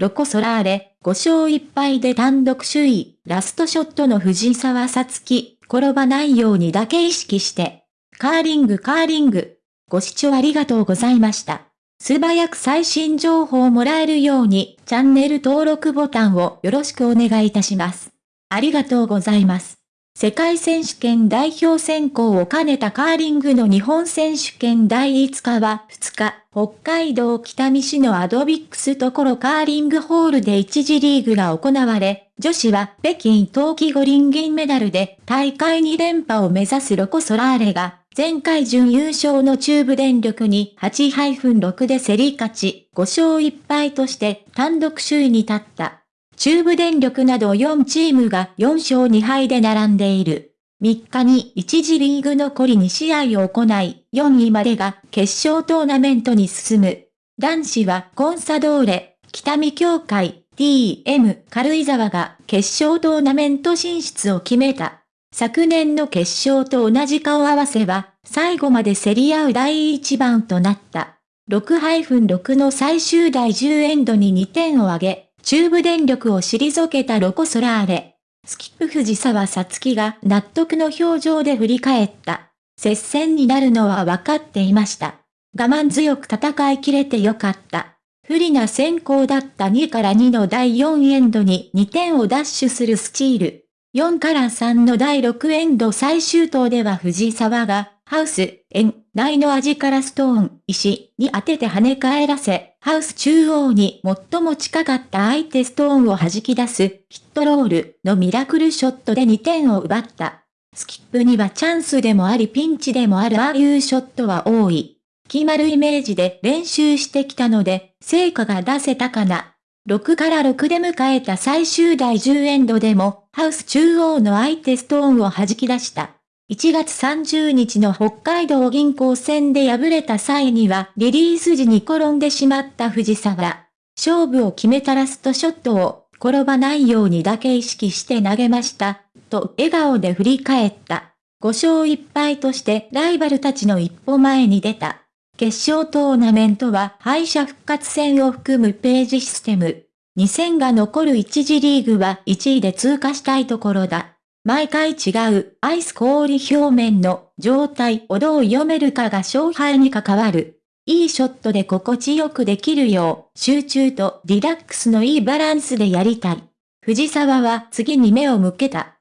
ロコ・ソラーレ、5勝1敗で単独首位、ラストショットの藤沢さつき、転ばないようにだけ意識して。カーリングカーリング。ご視聴ありがとうございました。素早く最新情報をもらえるように、チャンネル登録ボタンをよろしくお願いいたします。ありがとうございます。世界選手権代表選考を兼ねたカーリングの日本選手権第5日は2日、北海道北見市のアドビックスところカーリングホールで1次リーグが行われ、女子は北京冬季五輪銀メダルで大会2連覇を目指すロコ・ソラーレが前回準優勝の中部電力に8-6で競り勝ち、5勝1敗として単独首位に立った。中部電力など4チームが4勝2敗で並んでいる。3日に1次リーグ残り2試合を行い、4位までが決勝トーナメントに進む。男子はコンサドーレ、北見協会、DM 軽井沢が決勝トーナメント進出を決めた。昨年の決勝と同じ顔合わせは、最後まで競り合う第1番となった。6-6の最終第10エンドに2点を挙げ、中部電力を退けたロコ・ソラーレ。スキップ藤沢さつきが納得の表情で振り返った。接戦になるのは分かっていました。我慢強く戦い切れてよかった。不利な先行だった2から2の第4エンドに2点をダッシュするスチール。4から3の第6エンド最終投では藤沢が、ハウス、円、内の味からストーン、石に当てて跳ね返らせ、ハウス中央に最も近かった相手ストーンを弾き出す、ヒットロールのミラクルショットで2点を奪った。スキップにはチャンスでもありピンチでもあるああいうショットは多い。決まるイメージで練習してきたので、成果が出せたかな。6から6で迎えた最終第10エンドでも、ハウス中央の相手ストーンを弾き出した。1月30日の北海道銀行戦で敗れた際にはリリース時に転んでしまった藤沢。勝負を決めたラストショットを転ばないようにだけ意識して投げました、と笑顔で振り返った。5勝1敗としてライバルたちの一歩前に出た。決勝トーナメントは敗者復活戦を含むページシステム。2戦が残る1次リーグは1位で通過したいところだ。毎回違うアイス氷表面の状態をどう読めるかが勝敗に関わる。いいショットで心地よくできるよう、集中とリラックスのいいバランスでやりたい。藤沢は次に目を向けた。